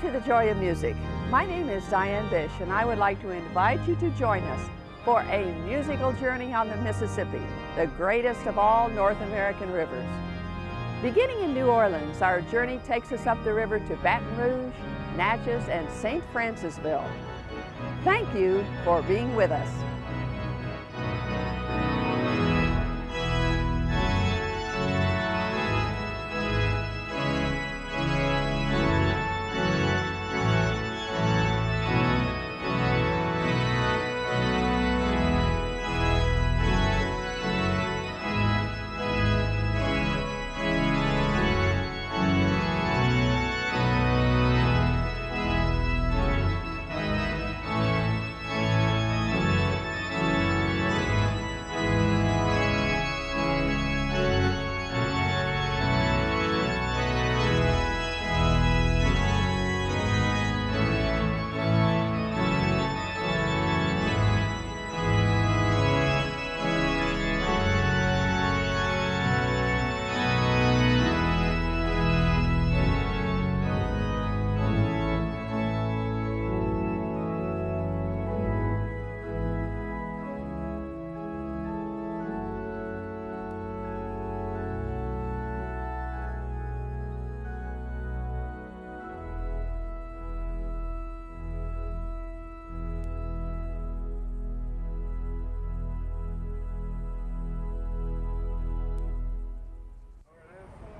to the Joy of Music. My name is Diane Bish and I would like to invite you to join us for a musical journey on the Mississippi, the greatest of all North American rivers. Beginning in New Orleans, our journey takes us up the river to Baton Rouge, Natchez, and St. Francisville. Thank you for being with us.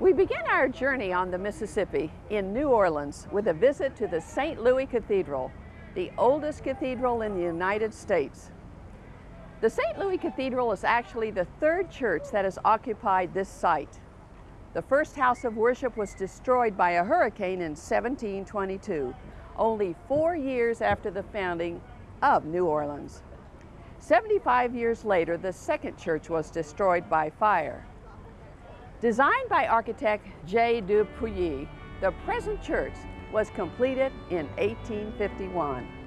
We begin our journey on the Mississippi in New Orleans with a visit to the St. Louis Cathedral, the oldest cathedral in the United States. The St. Louis Cathedral is actually the third church that has occupied this site. The first house of worship was destroyed by a hurricane in 1722, only four years after the founding of New Orleans. 75 years later, the second church was destroyed by fire. Designed by architect J. Du Pouilly, the present church was completed in 1851.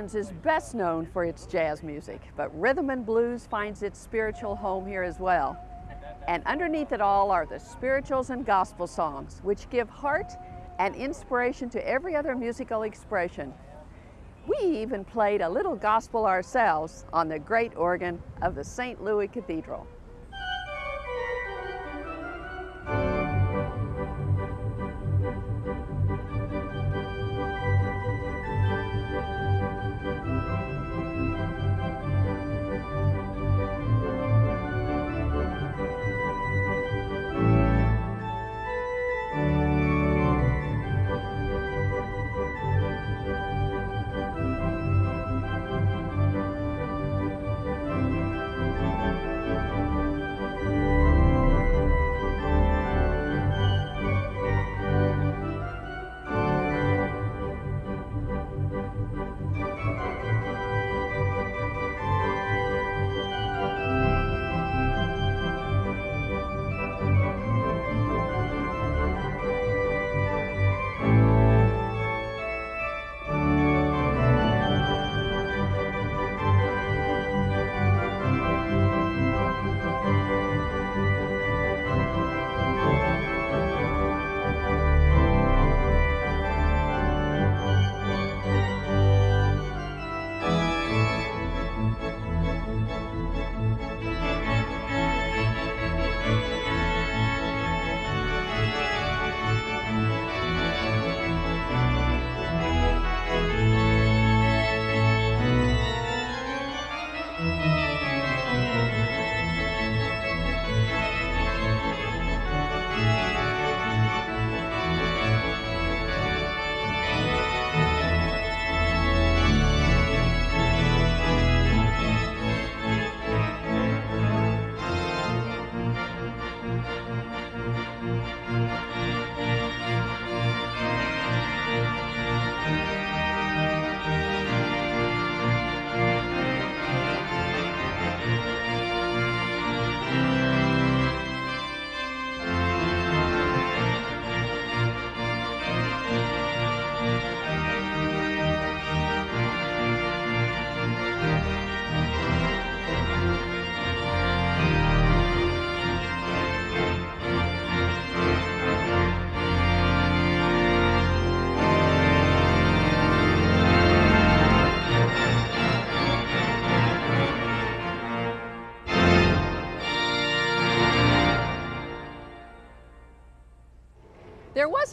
Orleans is best known for its jazz music, but rhythm and blues finds its spiritual home here as well. And underneath it all are the spirituals and gospel songs, which give heart and inspiration to every other musical expression. We even played a little gospel ourselves on the great organ of the St. Louis Cathedral.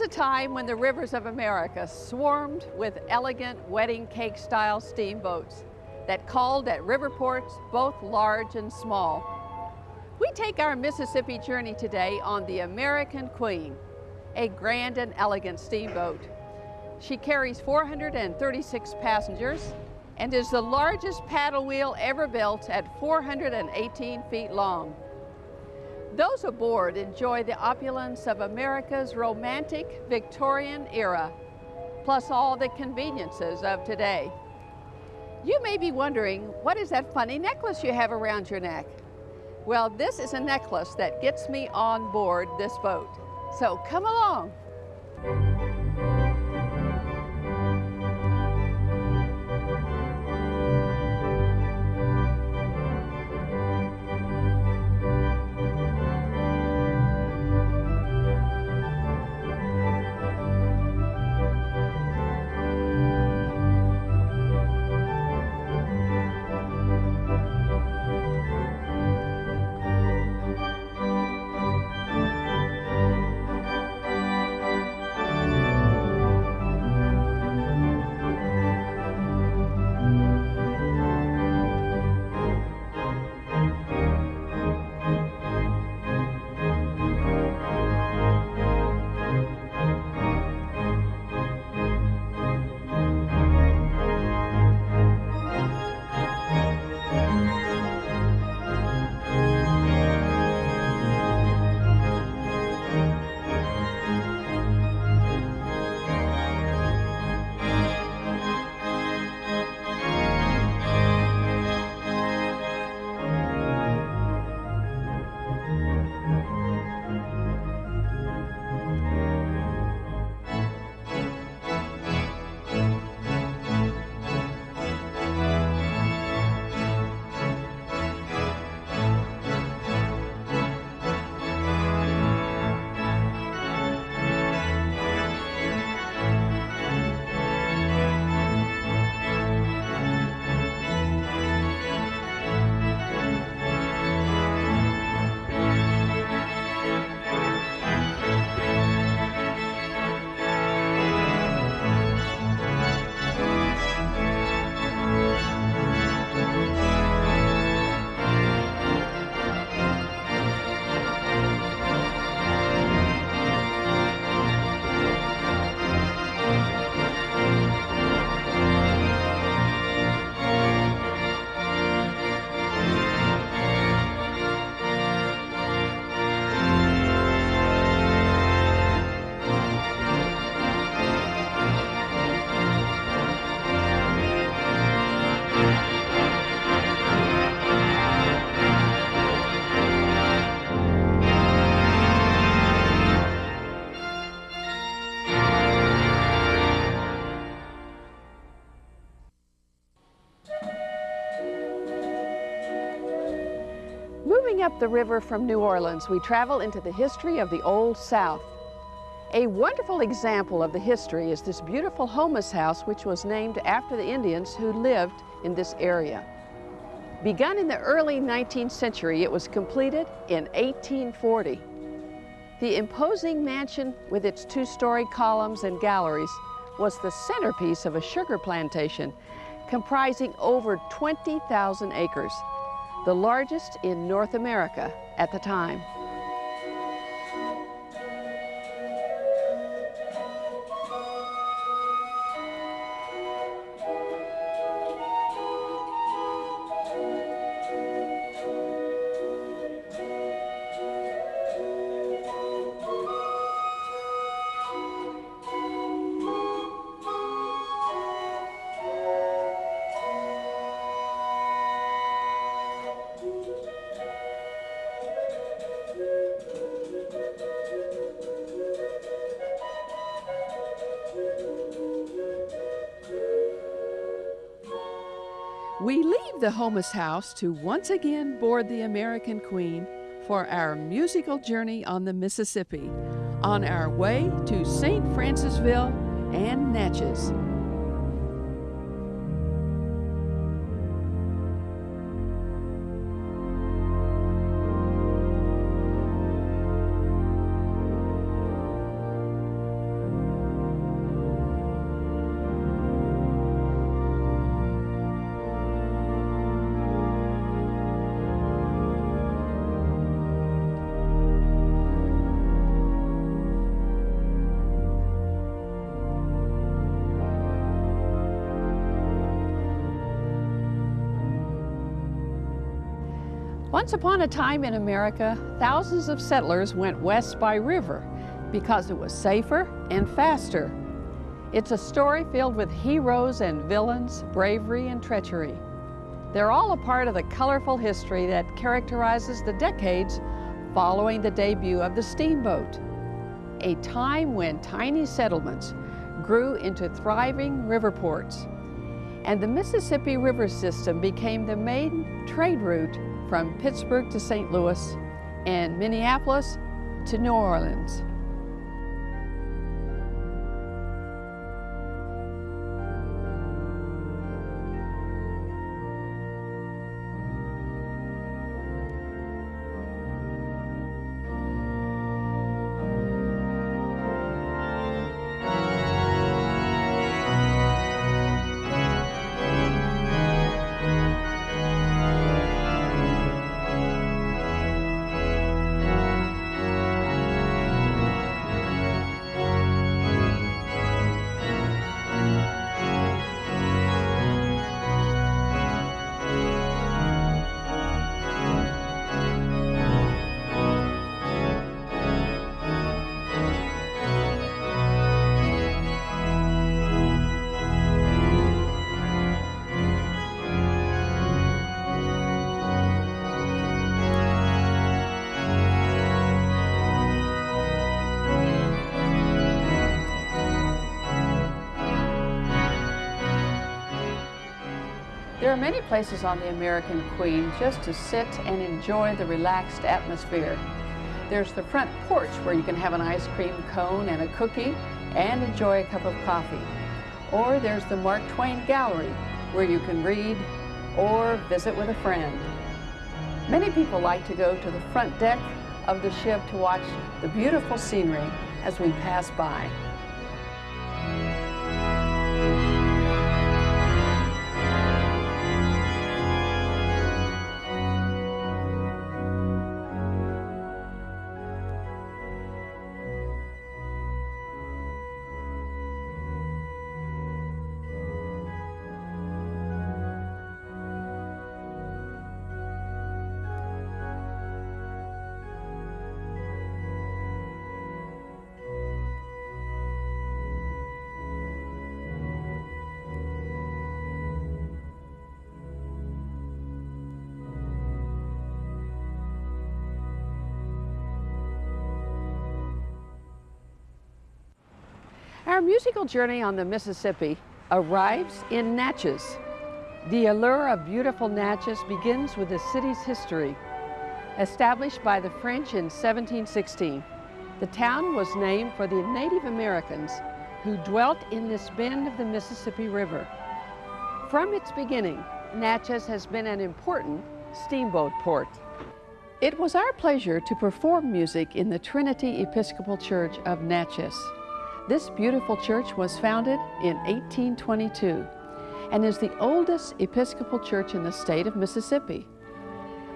A time when the rivers of America swarmed with elegant wedding cake style steamboats that called at river ports both large and small. We take our Mississippi journey today on the American Queen, a grand and elegant steamboat. She carries 436 passengers and is the largest paddle wheel ever built at 418 feet long. Those aboard enjoy the opulence of America's romantic Victorian era, plus all the conveniences of today. You may be wondering, what is that funny necklace you have around your neck? Well, this is a necklace that gets me on board this boat. So come along. up the river from New Orleans, we travel into the history of the Old South. A wonderful example of the history is this beautiful Houmas House, which was named after the Indians who lived in this area. Begun in the early 19th century, it was completed in 1840. The imposing mansion with its two-story columns and galleries was the centerpiece of a sugar plantation comprising over 20,000 acres, the largest in North America at the time. Leave the Houmas house to once again board the American Queen for our musical journey on the Mississippi on our way to St. Francisville and Natchez. Once upon a time in America, thousands of settlers went west by river because it was safer and faster. It's a story filled with heroes and villains, bravery and treachery. They're all a part of the colorful history that characterizes the decades following the debut of the steamboat, a time when tiny settlements grew into thriving river ports, and the Mississippi River system became the main trade route from Pittsburgh to St. Louis and Minneapolis to New Orleans. There are many places on the American Queen just to sit and enjoy the relaxed atmosphere. There's the front porch where you can have an ice cream cone and a cookie and enjoy a cup of coffee. Or there's the Mark Twain Gallery where you can read or visit with a friend. Many people like to go to the front deck of the ship to watch the beautiful scenery as we pass by. Our musical journey on the Mississippi arrives in Natchez. The allure of beautiful Natchez begins with the city's history. Established by the French in 1716, the town was named for the Native Americans who dwelt in this bend of the Mississippi River. From its beginning, Natchez has been an important steamboat port. It was our pleasure to perform music in the Trinity Episcopal Church of Natchez. This beautiful church was founded in 1822 and is the oldest Episcopal church in the state of Mississippi.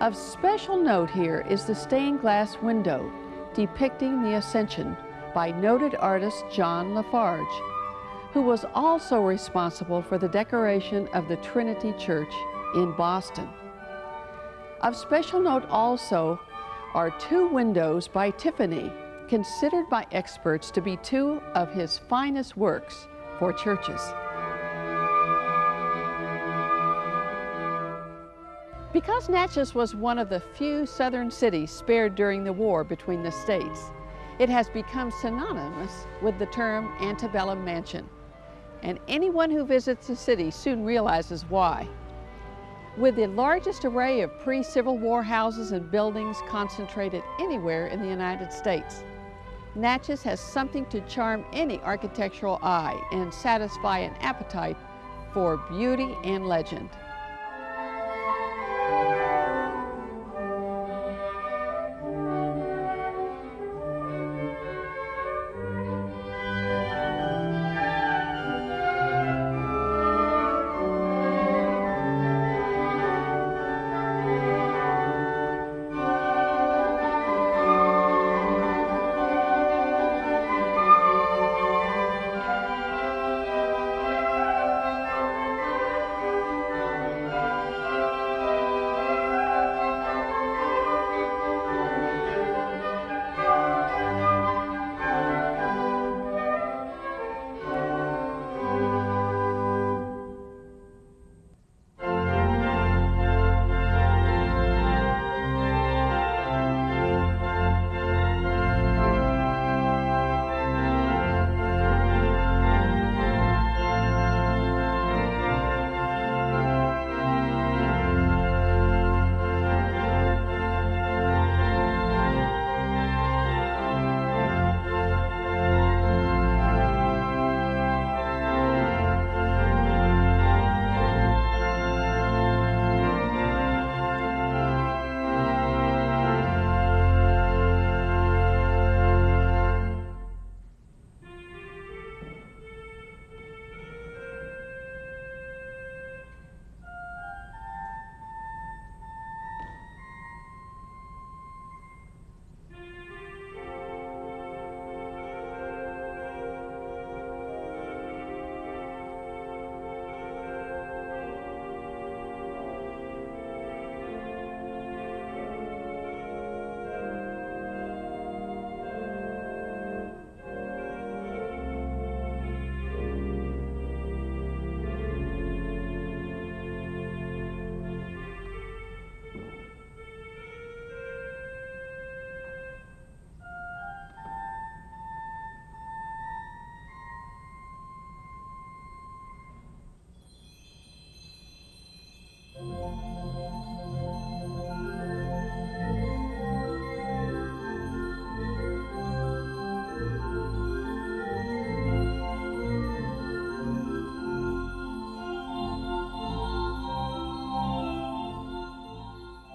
Of special note here is the stained glass window depicting the Ascension by noted artist John La Farge, who was also responsible for the decoration of the Trinity Church in Boston. Of special note also are two windows by Tiffany, considered by experts to be two of his finest works for churches. Because Natchez was one of the few southern cities spared during the war between the states, it has become synonymous with the term antebellum mansion. And anyone who visits the city soon realizes why. With the largest array of pre-Civil War houses and buildings concentrated anywhere in the United States, Natchez has something to charm any architectural eye and satisfy an appetite for beauty and legend.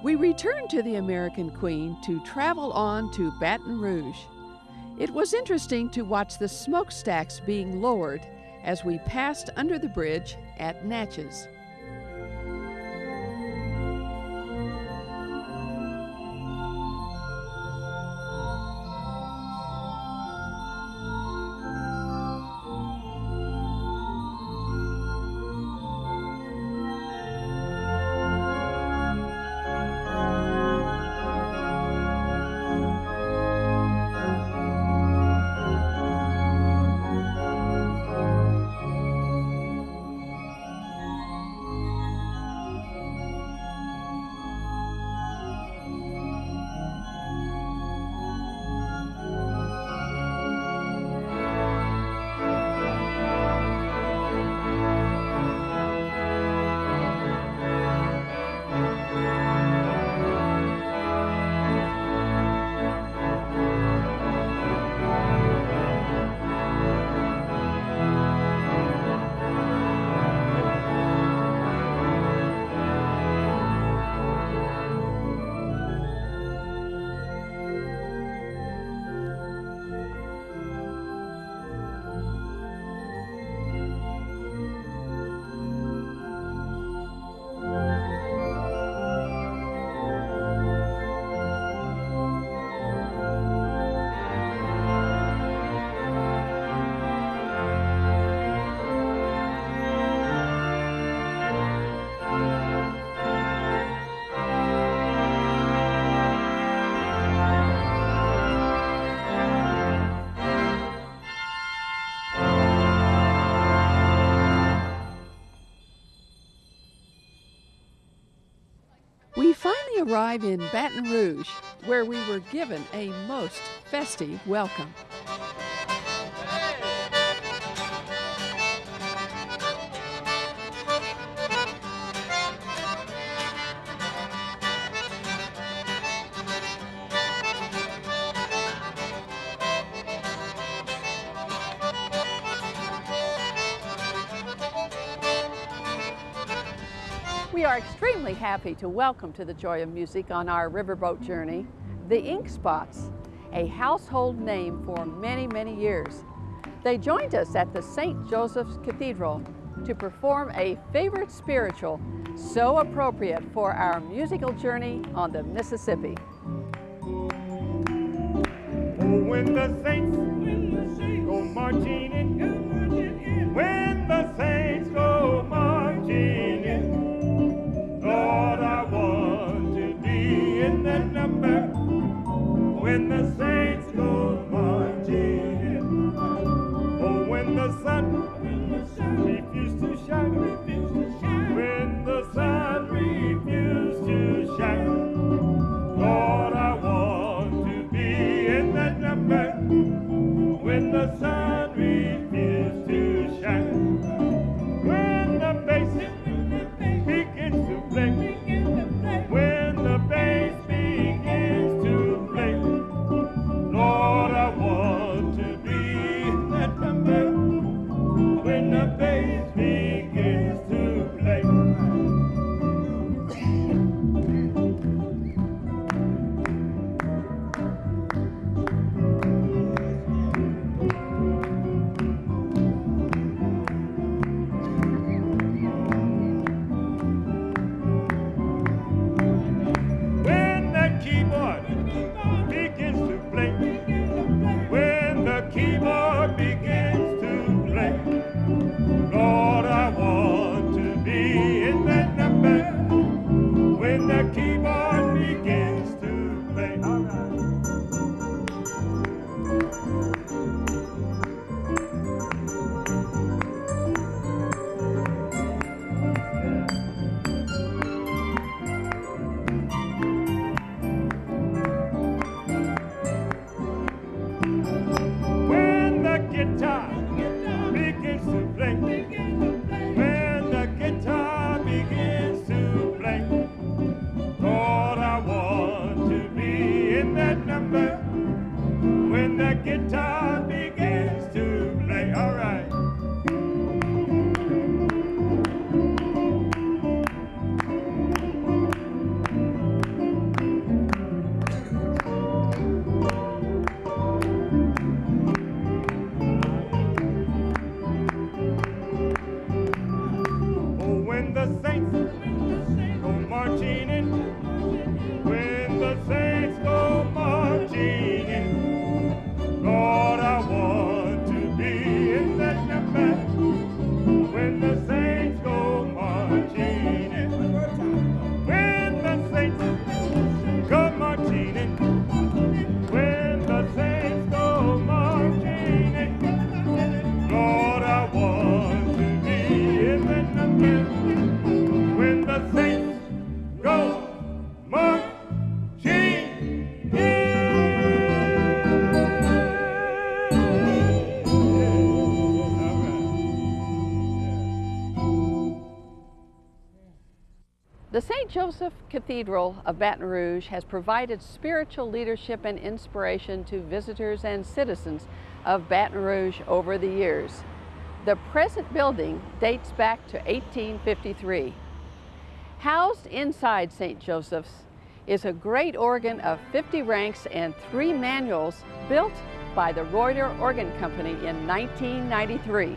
We returned to the American Queen to travel on to Baton Rouge. It was interesting to watch the smokestacks being lowered as we passed under the bridge at Natchez. Arrive in Baton Rouge, where we were given a most festive welcome. Happy to welcome to the Joy of Music on our riverboat journey the Ink Spots, a household name for many, many years. They joined us at the St. Joseph's Cathedral to perform a favorite spiritual so appropriate for our musical journey on the Mississippi. When the saints, when the saints go marching When the Joseph Cathedral of Baton Rouge has provided spiritual leadership and inspiration to visitors and citizens of Baton Rouge over the years. The present building dates back to 1853. Housed inside St. Joseph's is a great organ of 50 ranks and three manuals built by the Reuter Organ Company in 1993.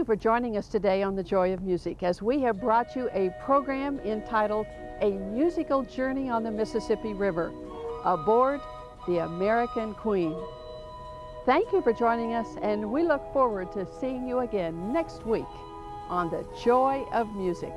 You for joining us today on The Joy of Music as we have brought you a program entitled A Musical Journey on the Mississippi River aboard the American Queen. Thank you for joining us and we look forward to seeing you again next week on The Joy of Music.